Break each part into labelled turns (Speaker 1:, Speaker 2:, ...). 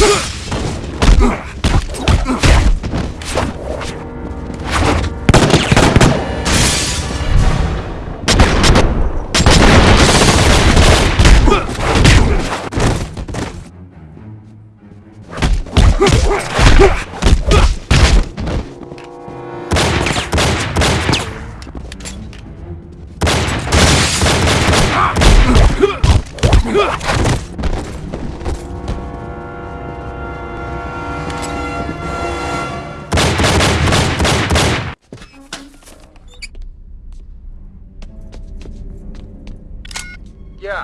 Speaker 1: Huh!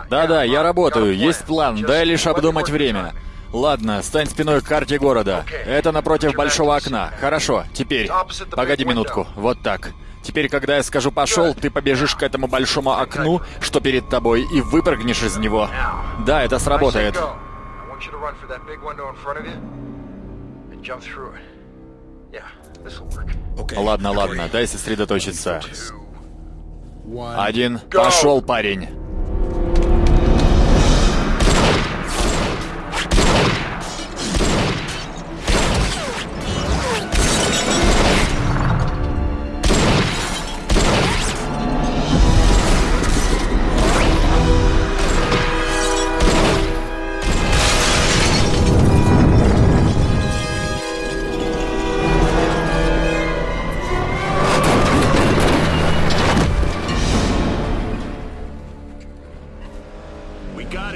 Speaker 1: Да-да, я работаю, есть план, дай лишь обдумать время. Ладно, стань спиной к карте города. Это напротив большого окна. Хорошо, теперь. Погоди минутку, вот так. Теперь, когда я скажу «пошел», ты побежишь к этому большому окну, что перед тобой, и выпрыгнешь из него. Да, это сработает. Ладно, ладно, дай сосредоточиться. Один. Пошел, парень.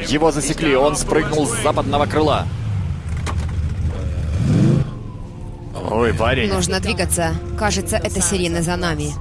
Speaker 1: Его засекли, он спрыгнул с западного крыла. Ой, парень.
Speaker 2: Нужно двигаться. Кажется, это сирена за нами.